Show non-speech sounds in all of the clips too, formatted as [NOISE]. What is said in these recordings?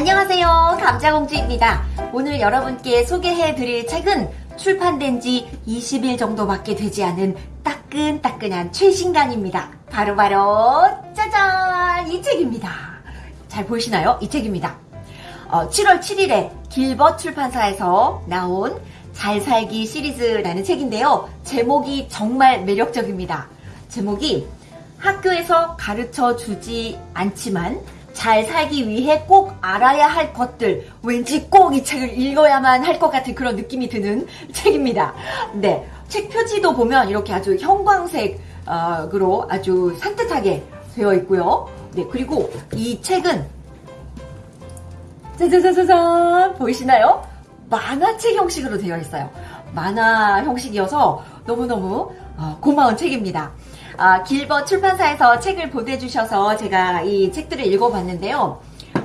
안녕하세요. 감자공주입니다. 오늘 여러분께 소개해드릴 책은 출판된 지 20일 정도밖에 되지 않은 따끈따끈한 최신간입니다. 바로바로 짜잔! 이 책입니다. 잘 보이시나요? 이 책입니다. 어, 7월 7일에 길벗 출판사에서 나온 잘 살기 시리즈라는 책인데요. 제목이 정말 매력적입니다. 제목이 학교에서 가르쳐 주지 않지만 잘 살기 위해 꼭 알아야 할 것들 왠지 꼭 이 책을 읽어야만 할 것 같은 그런 느낌이 드는 [LAUGHS] 책입니다. 네, 책 표지도 보면 이렇게 아주 형광색으로 아주 산뜻하게 되어 있고요. 네, 그리고 이 책은 짜자자자잔 보이시나요? 만화책 형식으로 되어 있어요. 만화 형식이어서 너무너무 어, 고마운 책입니다. 아, 길벗 출판사에서 책을 보내주셔서 제가 이 책들을 읽어봤는데요.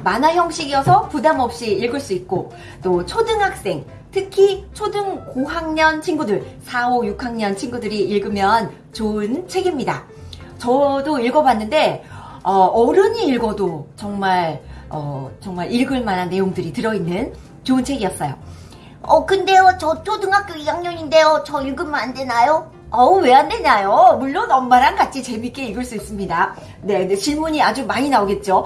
만화 형식이어서 부담 없이 읽을 수 있고 또 초등학생 특히 초등 고학년 친구들 4, 5, 6학년 친구들이 읽으면 좋은 책입니다. 저도 읽어봤는데 어, 른이 읽어도 정말 어, 정말 읽을 만한 내용들이 들어있는 좋은 책이었어요. 어, 근데요, 저 초등학교 2학년인데요. 저 읽으면 안 되나요? 어우, 왜 안 되냐요? 물론 엄마랑 같이 재밌게 읽을 수 있습니다. 네, 네 질문이 아주 많이 나오겠죠?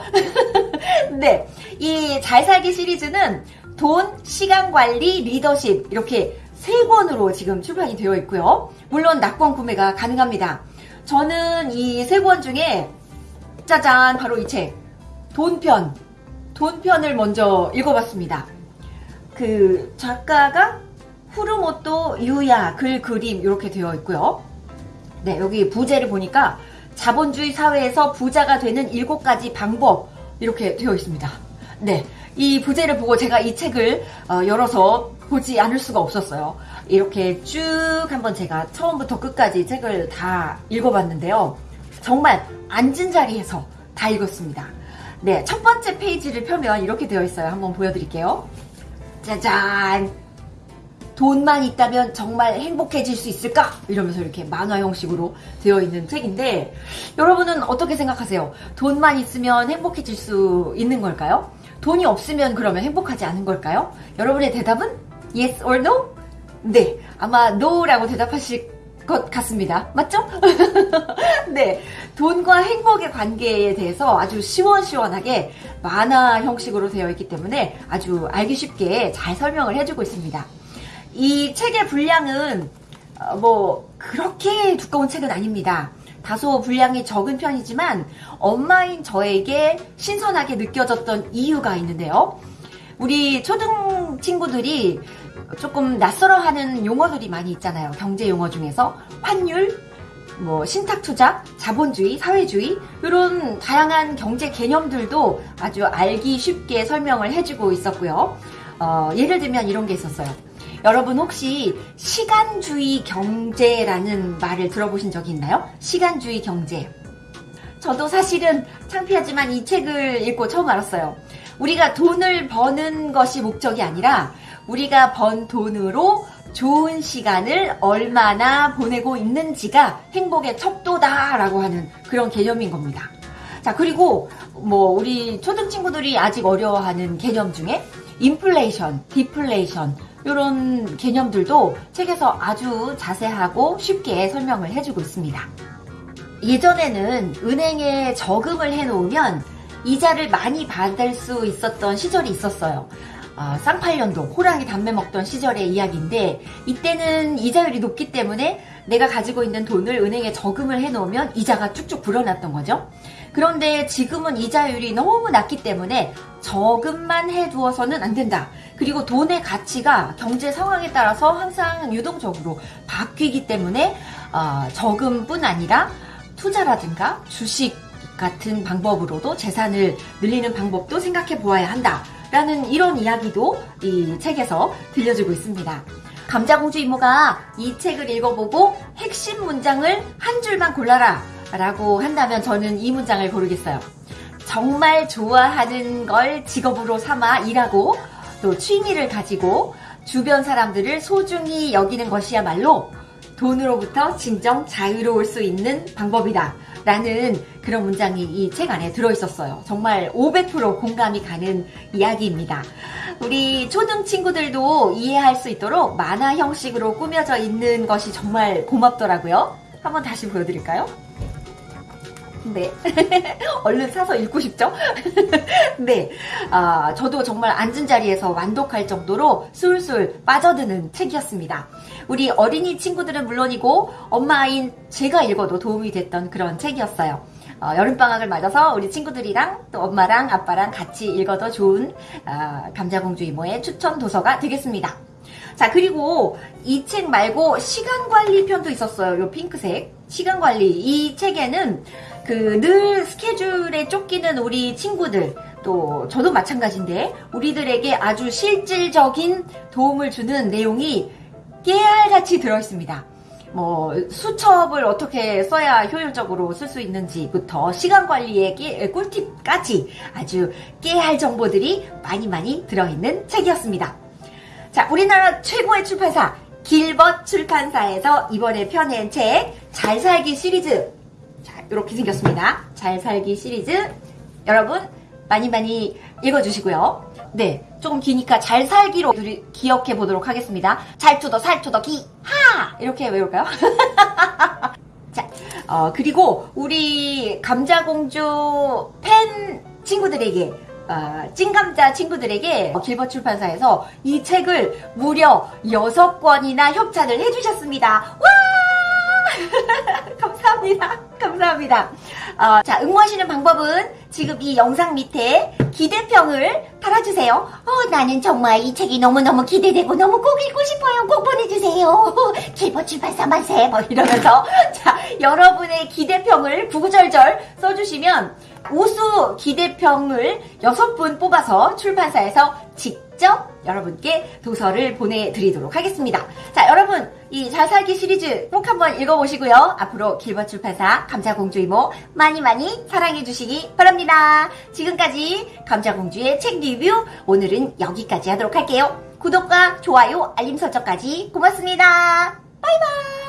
[LAUGHS] 네, 이 잘 살기 시리즈는 돈, 시간 관리, 리더십 이렇게 세 권으로 지금 출판이 되어 있고요. 물론 낙권 구매가 가능합니다. 저는 이 세 권 중에 짜잔 바로 이 책 돈편 돈편을 먼저 읽어봤습니다. 그 작가가 후르모토 유야 글 그림 이렇게 되어 있고요. 네 여기 부제를 보니까 자본주의 사회에서 부자가 되는 일곱 가지 방법 이렇게 되어 있습니다. 네, 이 부제를 보고 제가 이 책을 어, 열어서 보지 않을 수가 없었어요. 이렇게 쭉 한번 제가 처음부터 끝까지 책을 다 읽어봤는데요. 정말 앉은 자리에서 다 읽었습니다. 네, 첫 번째 페이지를 펴면 이렇게 되어 있어요. 한번 보여드릴게요. 짜잔! 돈만 있다면 정말 행복해질 수 있을까? 이러면서 이렇게 만화 형식으로 되어 있는 책인데 여러분은 어떻게 생각하세요? 돈만 있으면 행복해질 수 있는 걸까요? 돈이 없으면 그러면 행복하지 않은 걸까요? 여러분의 대답은 yes or no? 네, 아마 no라고 대답하실 것 같습니다. 맞죠? [LAUGHS] 네. 돈과 행복의 관계에 대해서 아주 시원시원하게 만화 형식으로 되어 있기 때문에 아주 알기 쉽게 잘 설명을 해주고 있습니다. 이 책의 분량은 어, 뭐 그렇게 두꺼운 책은 아닙니다. 다소 분량이 적은 편이지만 엄마인 저에게 신선하게 느껴졌던 이유가 있는데요. 우리 초등 친구들이 조금 낯설어하는 용어들이 많이 있잖아요. 경제 용어 중에서 환율, 뭐 신탁 투자, 자본주의, 사회주의 이런 다양한 경제 개념들도 아주 알기 쉽게 설명을 해주고 있었고요. 어, 예를 들면 이런 게 있었어요. 여러분 혹시 시간주의 경제라는 말을 들어보신 적이 있나요? 시간주의 경제. 저도 사실은 창피하지만 이 책을 읽고 처음 알았어요. 우리가 돈을 버는 것이 목적이 아니라 우리가 번 돈으로 좋은 시간을 얼마나 보내고 있는지가 행복의 척도다라고 하는 그런 개념인 겁니다. 자, 그리고 뭐 우리 초등 친구들이 아직 어려워하는 개념 중에 인플레이션, 디플레이션 이런 개념들도 책에서 아주 자세하고 쉽게 설명을 해주고 있습니다. 예전에는 은행에 저금을 해놓으면 이자를 많이 받을 수 있었던 시절이 있었어요. 어, 쌍팔년도 호랑이 담배 먹던 시절의 이야기인데 이때는 이자율이 높기 때문에 내가 가지고 있는 돈을 은행에 저금을 해놓으면 이자가 쭉쭉 불어났던 거죠. 그런데 지금은 이자율이 너무 낮기 때문에 저금만 해두어서는 안 된다. 그리고 돈의 가치가 경제 상황에 따라서 항상 유동적으로 바뀌기 때문에 어, 저금뿐 아니라 투자라든가 주식 같은 방법으로도 재산을 늘리는 방법도 생각해 보아야 한다. 라는 이런 이야기도 이 책에서 들려주고 있습니다. 감자공주 이모가 이 책을 읽어보고 핵심 문장을 한 줄만 골라라 라고 한다면 저는 이 문장을 고르겠어요. 정말 좋아하는 걸 직업으로 삼아 일하고 또 취미를 가지고 주변 사람들을 소중히 여기는 것이야말로 돈으로부터 진정 자유로울 수 있는 방법이다. 라는 그런 문장이 이 책 안에 들어있었어요. 정말 500% 공감이 가는 이야기입니다. 우리 초등 친구들도 이해할 수 있도록 만화 형식으로 꾸며져 있는 것이 정말 고맙더라고요. 한번 다시 보여드릴까요? 네. [LAUGHS] 얼른 사서 읽고 싶죠? [LAUGHS] 네. 아, 저도 정말 앉은 자리에서 완독할 정도로 술술 빠져드는 책이었습니다. 우리 어린이 친구들은 물론이고 엄마인 제가 읽어도 도움이 됐던 그런 책이었어요. 어, 여름방학을 맞아서 우리 친구들이랑 또 엄마랑 아빠랑 같이 읽어도 좋은 아, 감자공주 이모의 추천 도서가 되겠습니다. 자, 그리고 이 책 말고 시간관리 편도 있었어요. 요 핑크색. 시간관리. 이 책에는 그 늘 스케줄에 쫓기는 우리 친구들, 또 저도 마찬가지인데, 우리들에게 아주 실질적인 도움을 주는 내용이 깨알같이 들어있습니다. 뭐 수첩을 어떻게 써야 효율적으로 쓸 수 있는지부터 시간 관리의 깨- 꿀팁까지 아주 깨알 정보들이 많이 많이 들어있는 책이었습니다. 자, 우리나라 최고의 출판사 길벗 출판사에서 이번에 펴낸 책 잘 살기 시리즈 자, 이렇게 생겼습니다. 잘 살기 시리즈 여러분 많이 많이 읽어주시고요. 네, 조금 기니까 잘 살기로 기억해 보도록 하겠습니다. 잘 to the 살 to the 기 하! 이렇게 외울까요? [LAUGHS] 자, 어, 그리고 우리 감자공주 팬 친구들에게 어, 찐감자 친구들에게 길벗 출판사에서 이 책을 무려 6권이나 협찬을 해주셨습니다. 와! [LAUGHS] 감사합니다. 감사합니다. 어, 자, 응모하시는 방법은 지금 이 영상 밑에 기대평을 달아주세요. 어, 나는 정말 이 책이 너무너무 기대되고 너무 꼭 읽고 싶어요. 꼭 보내주세요. [LAUGHS] 길버 출판사 만세. 뭐 이러면서 [LAUGHS] 자 여러분의 기대평을 구구절절 써주시면 우수 기대평을 여섯 분 뽑아서 출판사에서 직접 여러분께 도서를 보내드리도록 하겠습니다. 자 여러분 이 잘 살기 시리즈 꼭 한번 읽어보시고요. 앞으로 길벗 출판사 감자공주 이모 많이 많이 사랑해 주시기 바랍니다. 지금까지 감자공주의 책 리뷰 오늘은 여기까지 하도록 할게요. 구독과 좋아요 알림 설정까지 고맙습니다. 바이바이